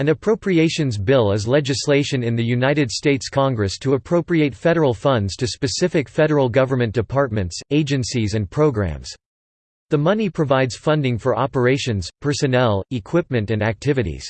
An appropriations bill is legislation in the United States Congress to appropriate federal funds to specific federal government departments, agencies and programs. The money provides funding for operations, personnel, equipment and activities.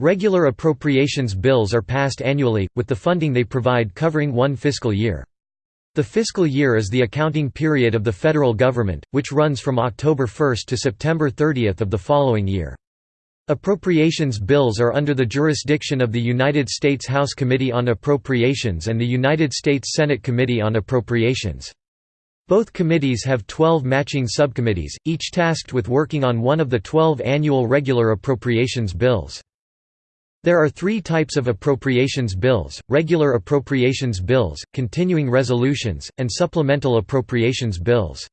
Regular appropriations bills are passed annually, with the funding they provide covering one fiscal year. The fiscal year is the accounting period of the federal government, which runs from October 1 to September 30 of the following year. Appropriations bills are under the jurisdiction of the United States House Committee on Appropriations and the United States Senate Committee on Appropriations. Both committees have 12 matching subcommittees, each tasked with working on one of the 12 annual regular appropriations bills. There are three types of appropriations bills, regular appropriations bills, continuing resolutions, and supplemental appropriations bills.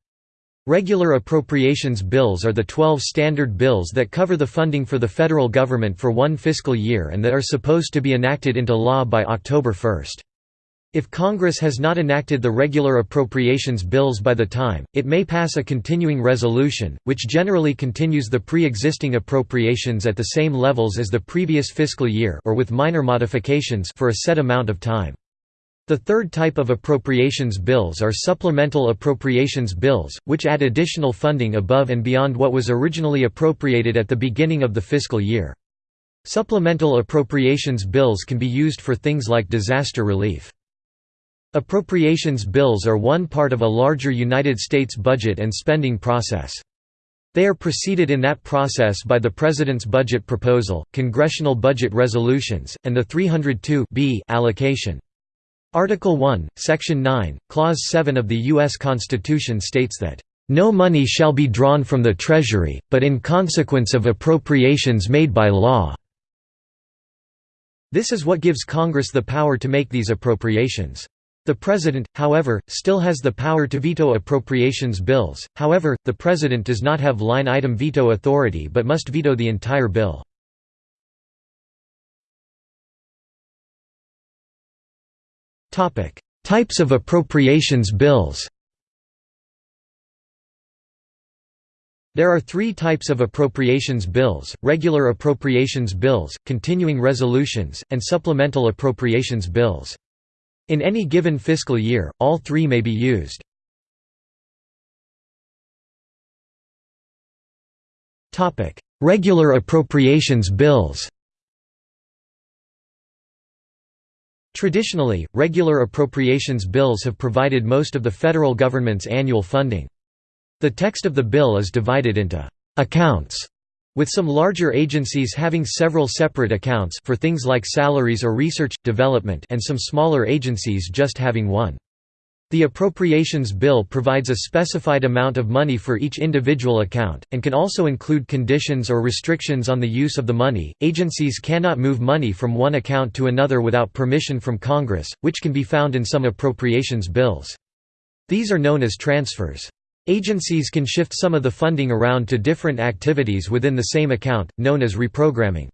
Regular appropriations bills are the 12 standard bills that cover the funding for the federal government for one fiscal year and that are supposed to be enacted into law by October 1. If Congress has not enacted the regular appropriations bills by the time, it may pass a continuing resolution, which generally continues the pre-existing appropriations at the same levels as the previous fiscal year or with minor modifications for a set amount of time. The third type of appropriations bills are supplemental appropriations bills, which add additional funding above and beyond what was originally appropriated at the beginning of the fiscal year. Supplemental appropriations bills can be used for things like disaster relief. Appropriations bills are one part of a larger United States budget and spending process. They are preceded in that process by the President's budget proposal, congressional budget resolutions, and the 302 allocation. Article 1, Section 9, Clause 7 of the U.S. Constitution states that, "...no money shall be drawn from the Treasury, but in consequence of appropriations made by law." This is what gives Congress the power to make these appropriations. The President, however, still has the power to veto appropriations bills, however, the President does not have line-item veto authority but must veto the entire bill. Types of appropriations bills There are three types of appropriations bills, regular appropriations bills, continuing resolutions, and supplemental appropriations bills. In any given fiscal year, all three may be used. Regular appropriations bills Traditionally, regular appropriations bills have provided most of the federal government's annual funding. The text of the bill is divided into «accounts», with some larger agencies having several separate accounts for things like salaries or research, development and some smaller agencies just having one. The appropriations bill provides a specified amount of money for each individual account, and can also include conditions or restrictions on the use of the money. Agencies cannot move money from one account to another without permission from Congress, which can be found in some appropriations bills. These are known as transfers. Agencies can shift some of the funding around to different activities within the same account, known as reprogramming.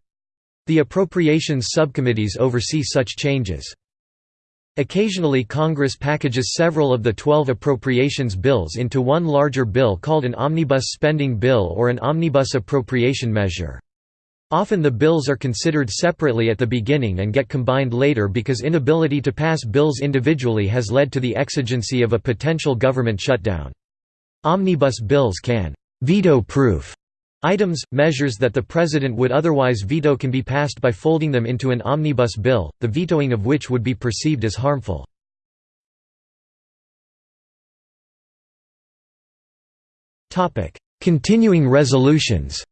The appropriations subcommittees oversee such changes. Occasionally Congress packages several of the 12 appropriations bills into one larger bill called an omnibus spending bill or an omnibus appropriation measure. Often the bills are considered separately at the beginning and get combined later because inability to pass bills individually has led to the exigency of a potential government shutdown. Omnibus bills can veto-proof Items, measures that the President would otherwise veto can be passed by folding them into an omnibus bill, the vetoing of which would be perceived as harmful. Continuing resolutions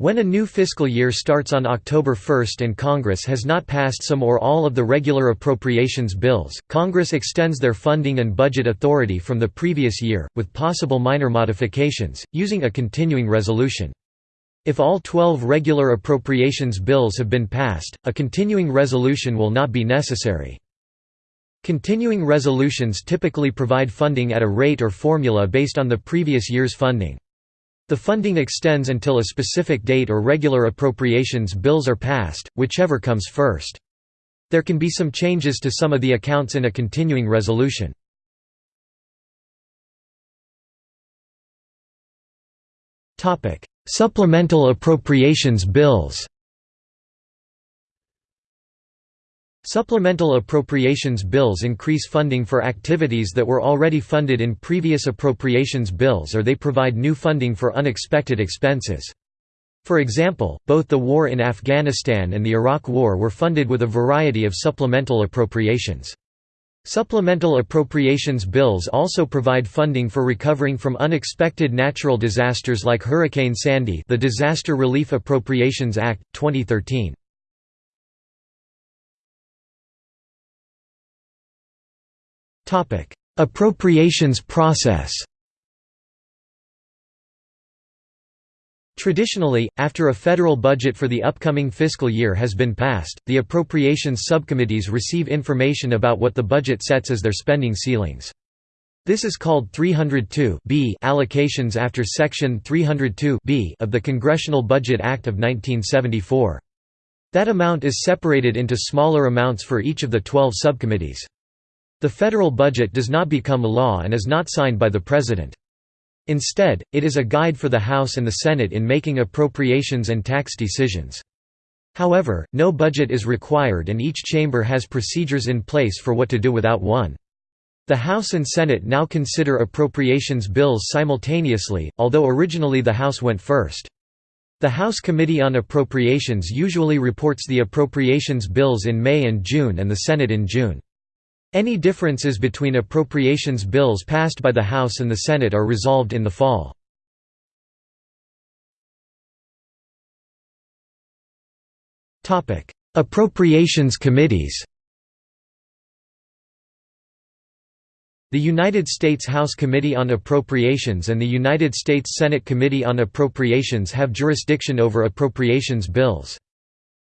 When a new fiscal year starts on October 1 and Congress has not passed some or all of the regular appropriations bills, Congress extends their funding and budget authority from the previous year, with possible minor modifications, using a continuing resolution. If all 12 regular appropriations bills have been passed, a continuing resolution will not be necessary. Continuing resolutions typically provide funding at a rate or formula based on the previous year's funding. The funding extends until a specific date or regular appropriations bills are passed, whichever comes first. There can be some changes to some of the accounts in a continuing resolution. Supplemental appropriations bills Supplemental appropriations bills increase funding for activities that were already funded in previous appropriations bills or they provide new funding for unexpected expenses. For example, both the war in Afghanistan and the Iraq War were funded with a variety of supplemental appropriations. Supplemental appropriations bills also provide funding for recovering from unexpected natural disasters like Hurricane Sandy the Disaster Relief Appropriations Act, 2013. Appropriations process Traditionally, after a federal budget for the upcoming fiscal year has been passed, the appropriations subcommittees receive information about what the budget sets as their spending ceilings. This is called 302 allocations after Section 302 of the Congressional Budget Act of 1974. That amount is separated into smaller amounts for each of the 12 subcommittees. The federal budget does not become a law and is not signed by the President. Instead, it is a guide for the House and the Senate in making appropriations and tax decisions. However, no budget is required and each chamber has procedures in place for what to do without one. The House and Senate now consider appropriations bills simultaneously, although originally the House went first. The House Committee on Appropriations usually reports the appropriations bills in May and June and the Senate in June. Any differences between appropriations bills passed by the House and the Senate are resolved in the fall. Appropriations committees The United States House Committee on Appropriations and the United States Senate Committee on Appropriations have jurisdiction over appropriations bills.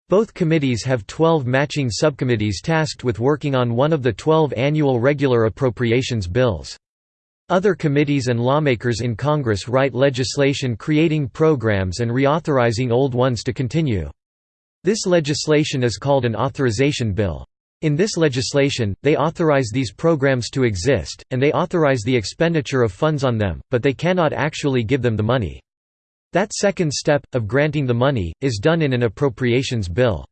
Both committees have 12 matching subcommittees tasked with working on one of the 12 annual regular appropriations bills. Other committees and lawmakers in Congress write legislation creating programs and reauthorizing old ones to continue. This legislation is called an authorization bill. In this legislation, they authorize these programs to exist, and they authorize the expenditure of funds on them, but they cannot actually give them the money. That second step, of granting the money, is done in an appropriations bill.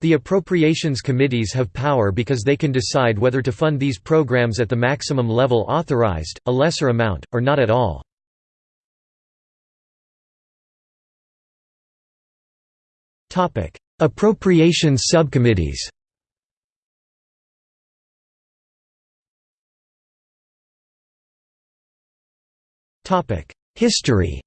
The appropriations committees have power because they can decide whether to fund these programs at the maximum level authorized, a lesser amount, or not at all. Appropriations subcommittees History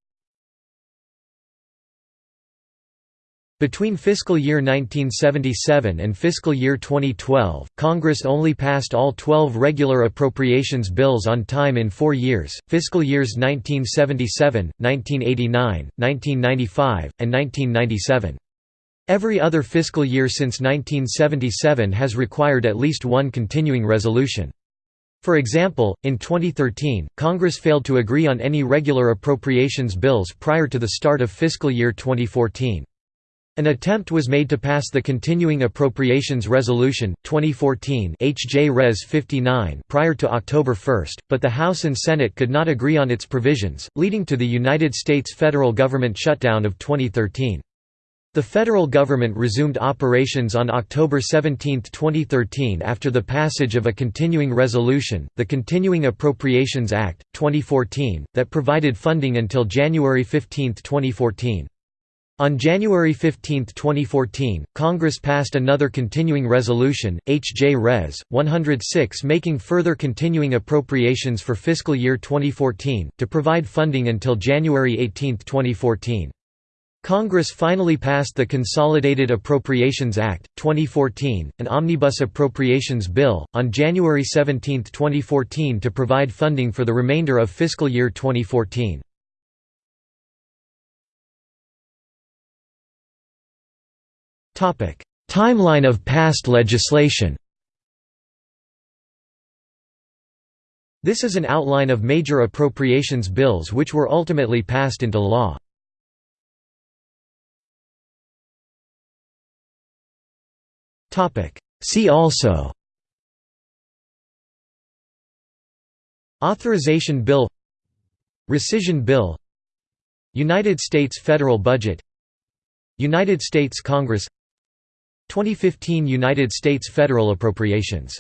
Between fiscal year 1977 and fiscal year 2012, Congress only passed all 12 regular appropriations bills on time in four years, fiscal years 1977, 1989, 1995, and 1997. Every other fiscal year since 1977 has required at least one continuing resolution. For example, in 2013, Congress failed to agree on any regular appropriations bills prior to the start of fiscal year 2014. An attempt was made to pass the Continuing Appropriations Resolution, 2014 HJ Res 59 prior to October 1, but the House and Senate could not agree on its provisions, leading to the United States federal government shutdown of 2013. The federal government resumed operations on October 17, 2013 after the passage of a continuing resolution, the Continuing Appropriations Act, 2014, that provided funding until January 15, 2014. On January 15, 2014, Congress passed another continuing resolution, H.J. Res. 106 making further continuing appropriations for fiscal year 2014, to provide funding until January 18, 2014. Congress finally passed the Consolidated Appropriations Act, 2014, an omnibus appropriations bill, on January 17, 2014 to provide funding for the remainder of fiscal year 2014. Timeline of past legislation. This is an outline of major appropriations bills which were ultimately passed into law. See also. Authorization Bill. Rescission Bill. United States federal budget. United States Congress 2015 United States federal appropriations.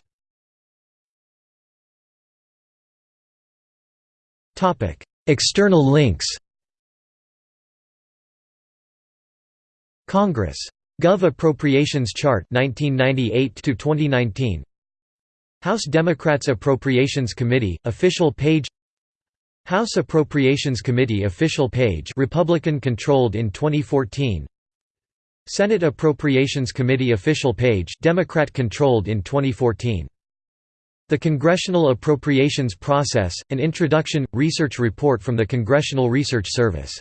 External links. Congress. Gov. Appropriations Chart 1998 to 2019 House Democrats Appropriations Committee official page. House Appropriations Committee official page Republican controlled in 2014 Senate Appropriations Committee official page Democrat controlled in 2014 The Congressional Appropriations Process An Introduction Research Report from the Congressional Research Service